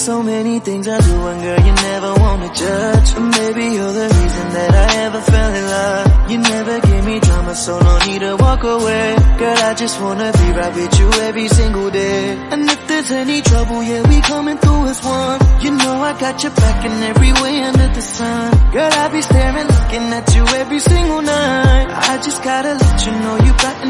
So many things I do and girl you never wanna judge. And maybe you're the reason that I ever fell in love. You never give me drama so no need to walk away. Girl I just wanna be right with you every single day. And if there's any trouble yeah we coming through as one. You know I got your back in every way under the sun. Girl I be staring looking at you every single night. I just gotta let you know you got.